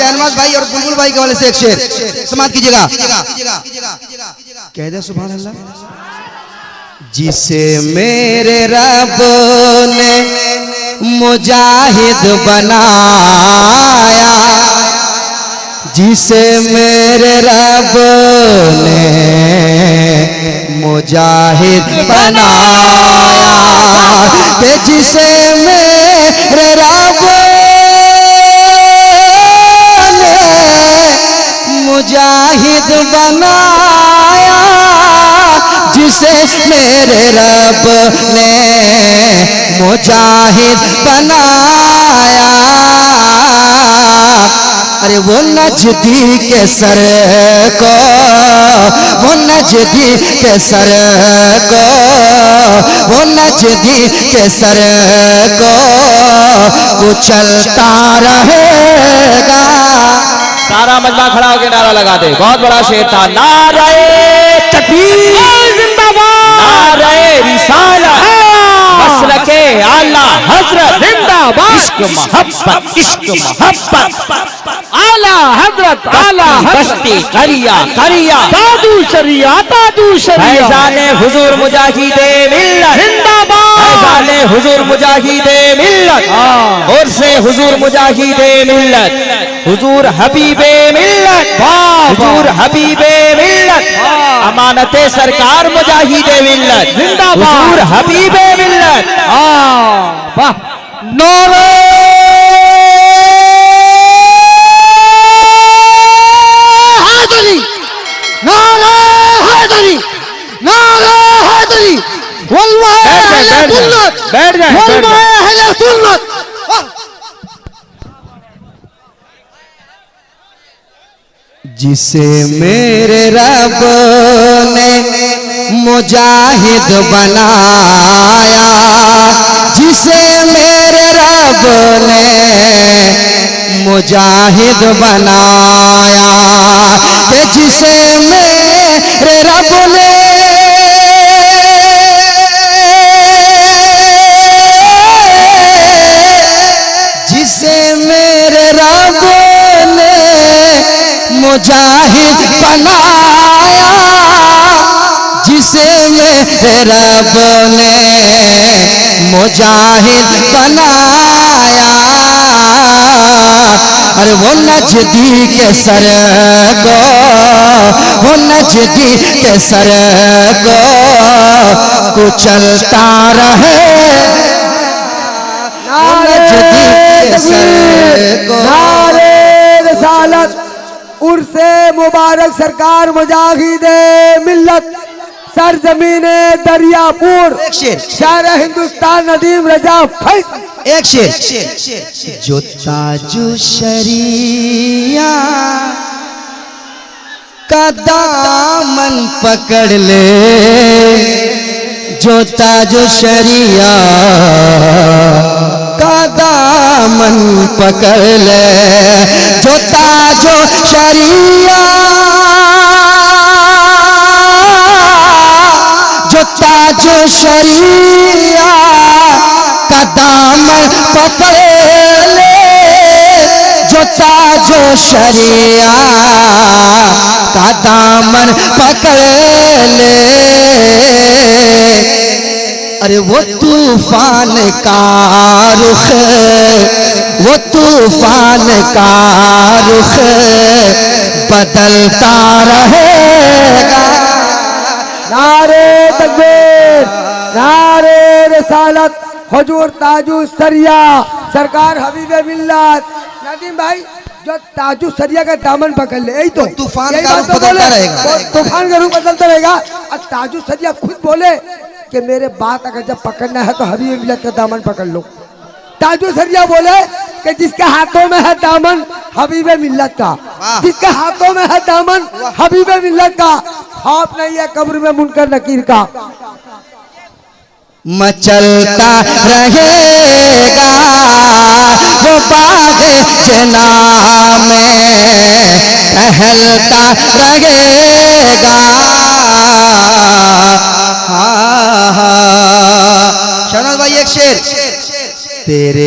शहनवाज भाई और बुलबुल भाई के वाले से एक शेर। समाप्त कीजिएगा। कह दे सुबह अल्लाह जिसे मेरे रब ने मुजाहिद बनाया, जिसे मेरे रब ने मुजाहिद बनाया जिसे मुजाहिद बनाया, जिसे मेरे रब ने मुजाहिद बनाया। अरे वो नजदी के सर को, वो नजदी के सर को, वो नजदी के सर को कुचलता रहेगा। सारा मजमा खड़ा होकर नारा लगा दे। बहुत बड़ा शेर था। रिसाला। मसलके आला। हज़रत जिंदाबाद। इश्क मोहब्बत इश्क मोहब्बत। आला हज़रत आला बस्ती करिया करिया। दादू शरिया दादू शरिया। हुजूर मुजाहिदे मिल्लत। जिंदाबाद। हुजूर मुजाहिदे मिल्लत। और से हुजूर मुजाहिदे मिल्लत। हुजूर हबीबे मिल्लत हुजूर हबीबे मिल्लत अमानते सरकार मुजाहिदे मिल्लत। जिंदाबाद। हुजूर हबीबे मिल्लत। वाह नौरे। हैदरी नारे हैदरी नारे हैदरी वल्लाह बैठ जाए, अहले बैठ जाए, सुन्नत। बैठ जाए, वल्लाह अहले सुन्नत। जिसे मेरे रब ने मुजाहिद बनाया, जिसे मेरे रब ने मुजाहिद बनाया जिसे मेरे रब ने मुजाहिद बनाया जिसे मेरे रब ने मुजाहिद बनाया। अरे वो नजदी के सर को वो नजदी के सर को कुचलता रहे। नजदी के सर को नारे रसालत उर्से मुबारक सरकार मुजाहिदे मिल्लत सरजमीन दरियापुर शहर हिंदुस्तान नदीम रजा फैज। एक शेर। जो ताजु शरिया का दामन पकड़ ले जो ताजु शरिया का दामन पकड़ ले जो ताजो शरिया। जो ताजो शरिया का दामन पकड़ ले। जो ताजो शरिया का दामन पकड़ ले। अरे वो तूफ़ान का रुख वो तूफ़ान का रुख बदलता रहेगा। नारे तकबीर नारे रसालत हजूर ताजू सरिया सरकार हबीबे मिल्लत। नदीम भाई जो ताजू सरिया का दामन पकड़ ले यही तो। तूफ़ान का रूप तो बदलता रहेगा। तूफ़ान का रूप बदलता रहेगा। और ताजू सरिया खुद बोले कि मेरे बात अगर जब पकड़ना है तो हबीबे मिल्लत का दामन पकड़ लो। ताजू सरिया बोले कि जिसके हाथों में है दामन हबीबे मिल्लत का। जिसके हाथों में है दामन हबीबे मिल्लत का। खौफ नहीं है कब्र में मुनकर नकीर का। मचलता रहेगा वो बाग जना में टहलता रहेगा। शेर तेरे